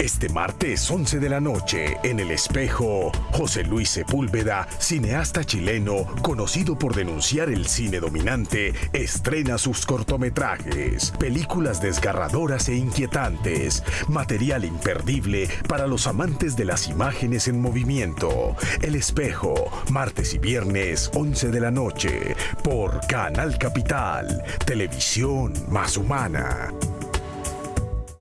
Este martes 11 de la noche, en El Espejo, José Luis Sepúlveda, cineasta chileno, conocido por denunciar el cine dominante, estrena sus cortometrajes, películas desgarradoras e inquietantes, material imperdible para los amantes de las imágenes en movimiento. El Espejo, martes y viernes 11 de la noche, por Canal Capital, televisión más humana.